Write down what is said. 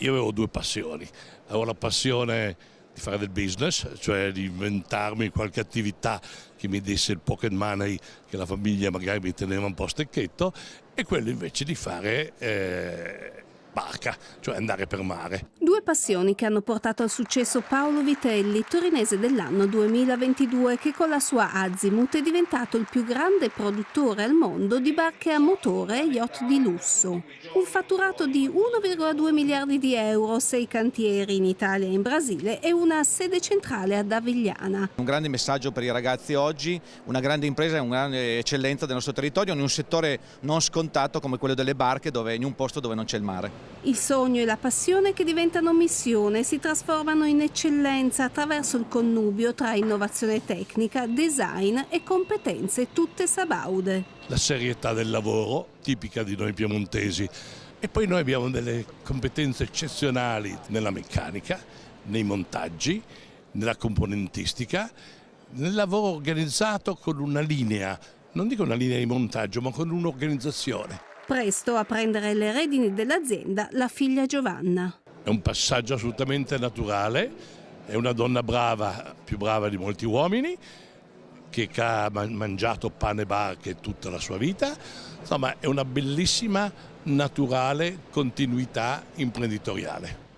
io avevo due passioni. Avevo la passione di fare del business, cioè di inventarmi qualche attività che mi desse il pocket money che la famiglia magari mi teneva un po' stecchetto e quello invece di fare eh, barca, cioè andare per mare. Due passioni che hanno portato al successo Paolo Vitelli, torinese dell'anno 2022, che con la sua Azimut è diventato il più grande produttore al mondo di barche a motore e yacht di lusso. Un fatturato di 1,2 miliardi di euro, sei cantieri in Italia e in Brasile e una sede centrale ad Avigliana. Un grande messaggio per i ragazzi oggi, una grande impresa e una grande eccellenza del nostro territorio in un settore non scontato come quello delle barche dove, in un posto dove non c'è il mare. Il sogno e la passione che diventano missione si trasformano in eccellenza attraverso il connubio tra innovazione tecnica, design e competenze tutte sabaude. La serietà del lavoro, tipica di noi piemontesi, e poi noi abbiamo delle competenze eccezionali nella meccanica, nei montaggi, nella componentistica, nel lavoro organizzato con una linea, non dico una linea di montaggio, ma con un'organizzazione. Presto a prendere le redini dell'azienda la figlia Giovanna. È un passaggio assolutamente naturale, è una donna brava, più brava di molti uomini, che ha mangiato pane e barche tutta la sua vita, insomma è una bellissima, naturale continuità imprenditoriale.